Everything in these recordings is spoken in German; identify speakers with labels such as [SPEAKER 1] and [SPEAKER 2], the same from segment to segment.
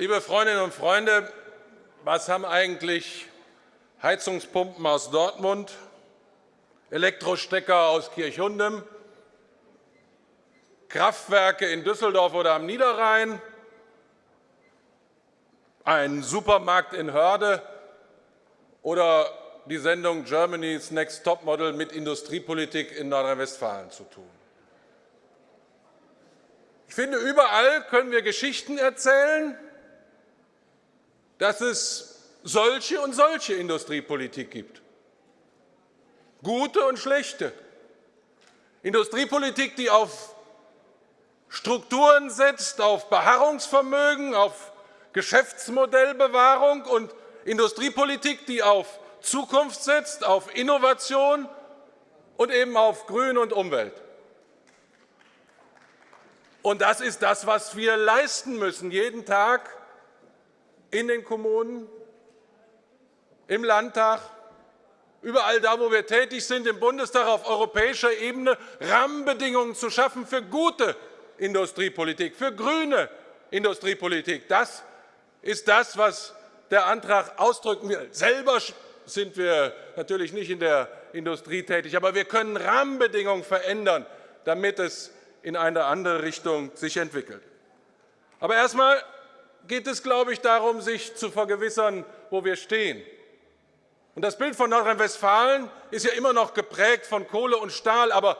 [SPEAKER 1] Liebe Freundinnen und Freunde, was haben eigentlich Heizungspumpen aus Dortmund, Elektrostecker aus Kirchhundem, Kraftwerke in Düsseldorf oder am Niederrhein, ein Supermarkt in Hörde? Oder die Sendung Germany's Next Topmodel mit Industriepolitik in Nordrhein-Westfalen zu tun. Ich finde, überall können wir Geschichten erzählen, dass es solche und solche Industriepolitik gibt. Gute und schlechte. Industriepolitik, die auf Strukturen setzt, auf Beharrungsvermögen, auf Geschäftsmodellbewahrung und Industriepolitik, die auf Zukunft setzt, auf Innovation und eben auf Grün und Umwelt. Und das ist das, was wir leisten müssen, jeden Tag in den Kommunen, im Landtag, überall da, wo wir tätig sind, im Bundestag auf europäischer Ebene Rahmenbedingungen zu schaffen für gute Industriepolitik, für grüne Industriepolitik. Das ist das, was der Antrag ausdrücken will. Selber sind wir natürlich nicht in der Industrie tätig, aber wir können Rahmenbedingungen verändern, damit es in eine andere Richtung sich entwickelt. Aber erst geht es, glaube ich, darum, sich zu vergewissern, wo wir stehen. Und das Bild von Nordrhein-Westfalen ist ja immer noch geprägt von Kohle und Stahl, aber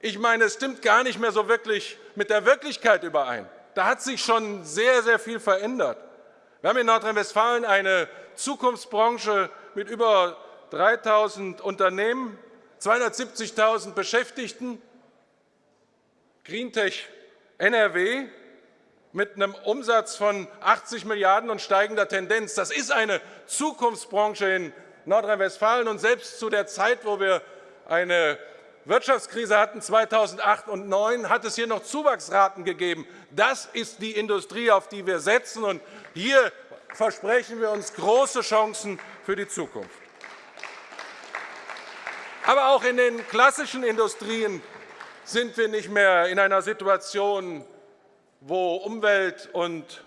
[SPEAKER 1] ich meine, es stimmt gar nicht mehr so wirklich mit der Wirklichkeit überein. Da hat sich schon sehr, sehr viel verändert. Wir haben in Nordrhein-Westfalen eine Zukunftsbranche mit über 3.000 Unternehmen, 270.000 Beschäftigten, Greentech NRW mit einem Umsatz von 80 Milliarden und steigender Tendenz. Das ist eine Zukunftsbranche in Nordrhein-Westfalen. Und selbst zu der Zeit, wo wir eine Wirtschaftskrise hatten, 2008 und 2009, hat es hier noch Zuwachsraten gegeben. Das ist die Industrie, auf die wir setzen. Und hier versprechen wir uns große Chancen für die Zukunft. Aber auch in den klassischen Industrien sind wir nicht mehr in einer Situation, wo Umwelt und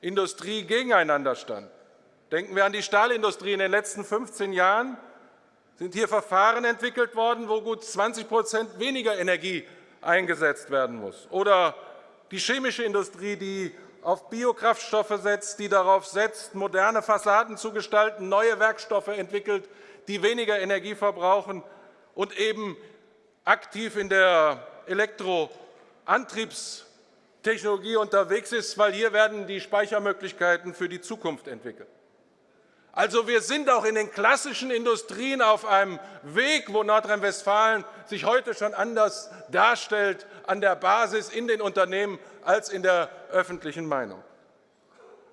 [SPEAKER 1] Industrie gegeneinander standen. Denken wir an die Stahlindustrie. In den letzten 15 Jahren sind hier Verfahren entwickelt worden, wo gut 20% weniger Energie eingesetzt werden muss. Oder die chemische Industrie, die auf Biokraftstoffe setzt, die darauf setzt, moderne Fassaden zu gestalten, neue Werkstoffe entwickelt, die weniger Energie verbrauchen und eben aktiv in der Elektroantriebstechnologie unterwegs ist, weil hier werden die Speichermöglichkeiten für die Zukunft entwickelt. Also wir sind auch in den klassischen Industrien auf einem Weg, wo Nordrhein-Westfalen sich heute schon anders darstellt an der Basis in den Unternehmen als in der öffentlichen Meinung.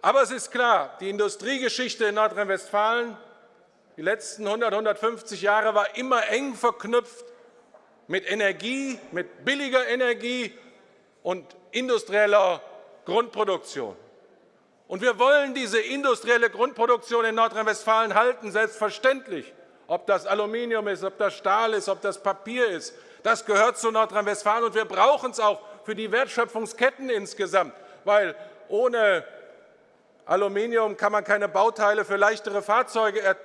[SPEAKER 1] Aber es ist klar, die Industriegeschichte in Nordrhein-Westfalen die letzten 100, 150 Jahre war immer eng verknüpft mit Energie, mit billiger Energie und industrieller Grundproduktion. Und wir wollen diese industrielle Grundproduktion in Nordrhein-Westfalen halten, selbstverständlich. Ob das Aluminium ist, ob das Stahl ist, ob das Papier ist, das gehört zu Nordrhein-Westfalen, und wir brauchen es auch für die Wertschöpfungsketten insgesamt, weil ohne Aluminium kann man keine Bauteile für leichtere Fahrzeuge er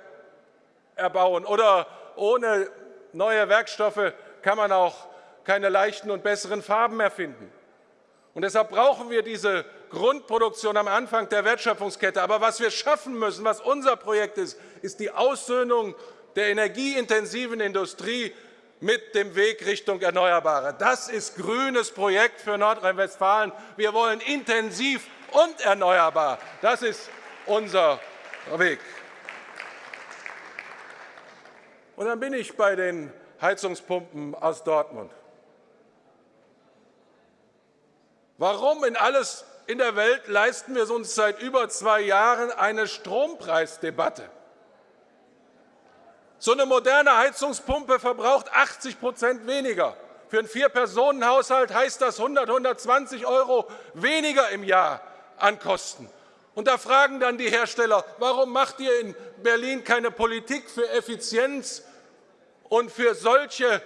[SPEAKER 1] erbauen oder ohne neue Werkstoffe kann man auch keine leichten und besseren Farben erfinden. Und deshalb brauchen wir diese Grundproduktion am Anfang der Wertschöpfungskette. Aber was wir schaffen müssen, was unser Projekt ist, ist die Aussöhnung der energieintensiven Industrie mit dem Weg Richtung Erneuerbare. Das ist grünes Projekt für Nordrhein-Westfalen. Wir wollen intensiv und erneuerbar. Das ist unser Weg. Und dann bin ich bei den Heizungspumpen aus Dortmund. Warum in alles in der Welt leisten wir uns seit über zwei Jahren eine Strompreisdebatte? So eine moderne Heizungspumpe verbraucht 80% weniger. Für einen Vier-Personen-Haushalt heißt das 100, 120 € weniger im Jahr an Kosten. Und da fragen dann die Hersteller, warum macht ihr in Berlin keine Politik für Effizienz und für solche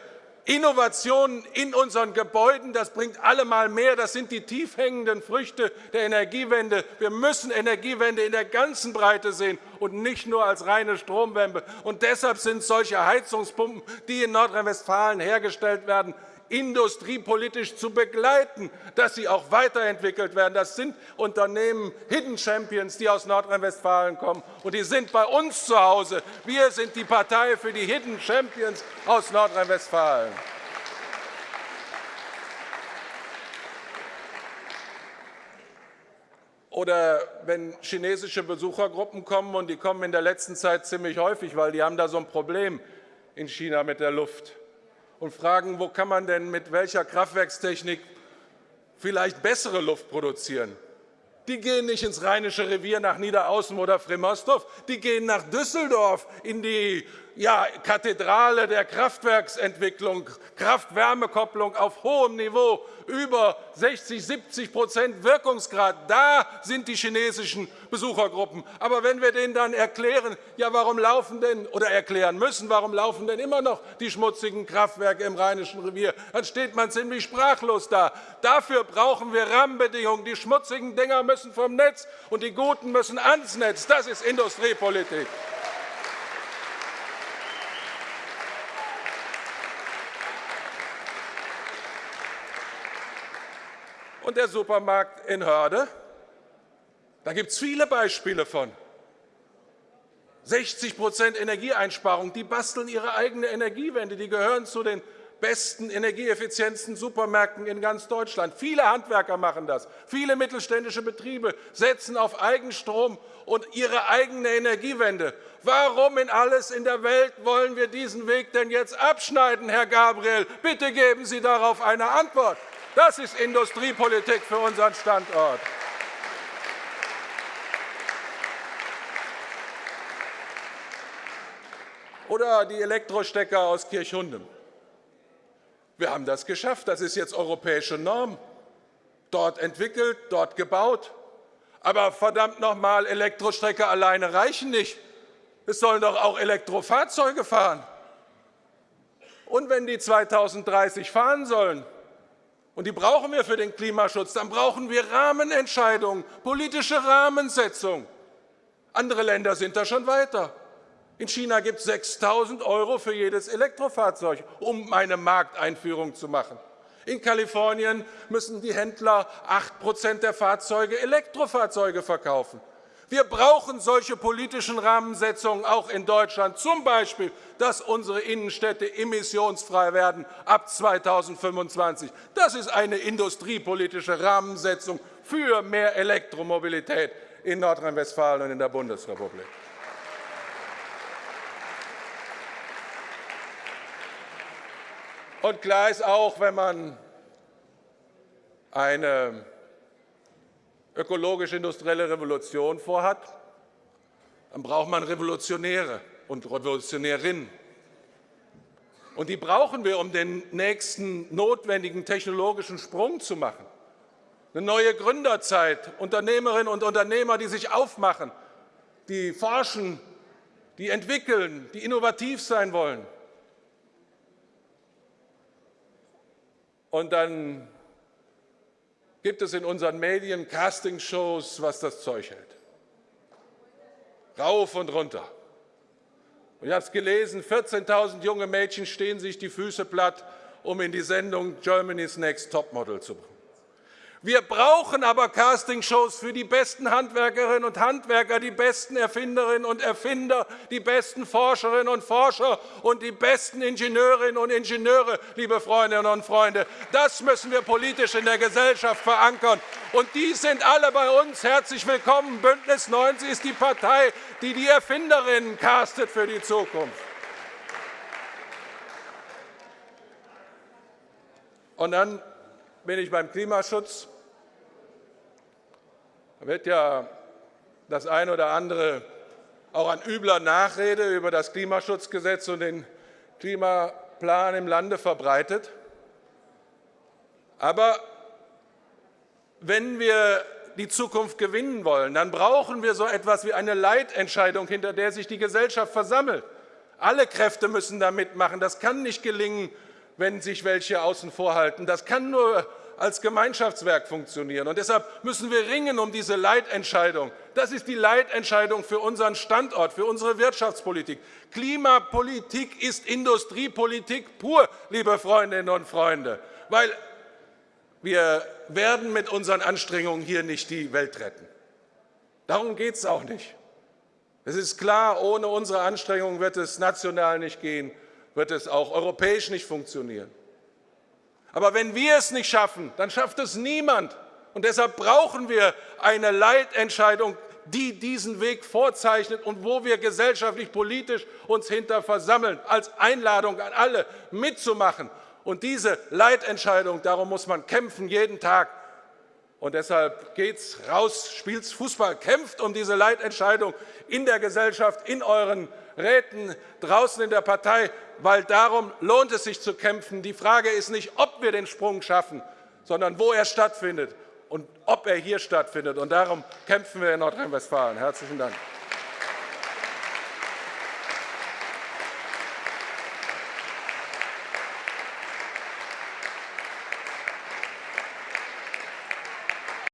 [SPEAKER 1] Innovationen in unseren Gebäuden, das bringt allemal mehr. Das sind die tief hängenden Früchte der Energiewende. Wir müssen Energiewende in der ganzen Breite sehen und nicht nur als reine Stromwende. Und deshalb sind solche Heizungspumpen, die in Nordrhein-Westfalen hergestellt werden, industriepolitisch zu begleiten, dass sie auch weiterentwickelt werden. Das sind Unternehmen Hidden Champions, die aus Nordrhein-Westfalen kommen, und die sind bei uns zu Hause. Wir sind die Partei für die Hidden Champions aus Nordrhein-Westfalen. Oder wenn chinesische Besuchergruppen kommen, und die kommen in der letzten Zeit ziemlich häufig, weil die haben da so ein Problem in China mit der Luft und fragen, wo kann man denn mit welcher Kraftwerkstechnik vielleicht bessere Luft produzieren. Die gehen nicht ins Rheinische Revier nach Niederaußen oder Fremostov, die gehen nach Düsseldorf in die ja, Kathedrale der Kraftwerksentwicklung, Kraft-Wärme-Kopplung auf hohem Niveau, über 60, 70% Wirkungsgrad. Da sind die chinesischen Besuchergruppen. Aber wenn wir denen dann erklären, ja, warum laufen denn, oder erklären müssen, warum laufen denn immer noch die schmutzigen Kraftwerke im Rheinischen Revier, dann steht man ziemlich sprachlos da. Dafür brauchen wir Rahmenbedingungen. Die schmutzigen Dinger müssen vom Netz und die guten müssen ans Netz. Das ist Industriepolitik. Und der Supermarkt in Hörde. Da gibt es viele Beispiele von. 60% Energieeinsparung, die basteln ihre eigene Energiewende, die gehören zu den besten, energieeffizientesten Supermärkten in ganz Deutschland. Viele Handwerker machen das. Viele mittelständische Betriebe setzen auf Eigenstrom und ihre eigene Energiewende. Warum in alles in der Welt wollen wir diesen Weg denn jetzt abschneiden, Herr Gabriel? Bitte geben Sie darauf eine Antwort. Das ist Industriepolitik für unseren Standort. Oder die Elektrostecker aus Kirchhundem. Wir haben das geschafft. Das ist jetzt europäische Norm. Dort entwickelt, dort gebaut. Aber verdammt noch einmal, Elektrostrecker alleine reichen nicht. Es sollen doch auch Elektrofahrzeuge fahren. Und wenn die 2030 fahren sollen, und die brauchen wir für den Klimaschutz, dann brauchen wir Rahmenentscheidungen, politische Rahmensetzung. Andere Länder sind da schon weiter. In China gibt es 6.000 € für jedes Elektrofahrzeug, um eine Markteinführung zu machen. In Kalifornien müssen die Händler 8% der Fahrzeuge Elektrofahrzeuge verkaufen. Wir brauchen solche politischen Rahmensetzungen auch in Deutschland, zum Beispiel, dass unsere Innenstädte emissionsfrei werden ab 2025. Das ist eine industriepolitische Rahmensetzung für mehr Elektromobilität in Nordrhein-Westfalen und in der Bundesrepublik. Und klar ist auch, wenn man eine ökologisch-industrielle Revolution vorhat, dann braucht man Revolutionäre und Revolutionärinnen. Und die brauchen wir, um den nächsten notwendigen technologischen Sprung zu machen. Eine neue Gründerzeit, Unternehmerinnen und Unternehmer, die sich aufmachen, die forschen, die entwickeln, die innovativ sein wollen. Und dann gibt es in unseren Medien Castingshows, was das Zeug hält. Rauf und runter. Und ich habe es gelesen, 14.000 junge Mädchen stehen sich die Füße platt, um in die Sendung Germany's Next Topmodel zu bringen. Wir brauchen aber Castingshows für die besten Handwerkerinnen und Handwerker, die besten Erfinderinnen und Erfinder, die besten Forscherinnen und Forscher und die besten Ingenieurinnen und Ingenieure, liebe Freundinnen und Freunde. Das müssen wir politisch in der Gesellschaft verankern. Und die sind alle bei uns herzlich willkommen. Bündnis 90 ist die Partei, die die Erfinderinnen castet für die Zukunft. Und dann bin ich beim Klimaschutz. Da wird ja das eine oder andere auch an übler Nachrede über das Klimaschutzgesetz und den Klimaplan im Lande verbreitet. Aber wenn wir die Zukunft gewinnen wollen, dann brauchen wir so etwas wie eine Leitentscheidung, hinter der sich die Gesellschaft versammelt. Alle Kräfte müssen da mitmachen. Das kann nicht gelingen, wenn sich welche außen vorhalten. Das kann nur als Gemeinschaftswerk funktionieren. Und deshalb müssen wir ringen um diese Leitentscheidung. Das ist die Leitentscheidung für unseren Standort, für unsere Wirtschaftspolitik. Klimapolitik ist Industriepolitik pur, liebe Freundinnen und Freunde, weil wir werden mit unseren Anstrengungen hier nicht die Welt retten. Darum geht es auch nicht. Es ist klar, ohne unsere Anstrengungen wird es national nicht gehen, wird es auch europäisch nicht funktionieren. Aber wenn wir es nicht schaffen, dann schafft es niemand. Und deshalb brauchen wir eine Leitentscheidung, die diesen Weg vorzeichnet und wo wir gesellschaftlich, politisch uns hinter versammeln, als Einladung an alle mitzumachen. Und diese Leitentscheidung, darum muss man kämpfen, jeden Tag. Und deshalb geht's raus, spielt Fußball, kämpft um diese Leitentscheidung in der Gesellschaft, in euren Räten, draußen in der Partei, weil darum lohnt es sich zu kämpfen. Die Frage ist nicht, ob wir den Sprung schaffen, sondern wo er stattfindet und ob er hier stattfindet. Und darum kämpfen wir in Nordrhein-Westfalen. Herzlichen Dank.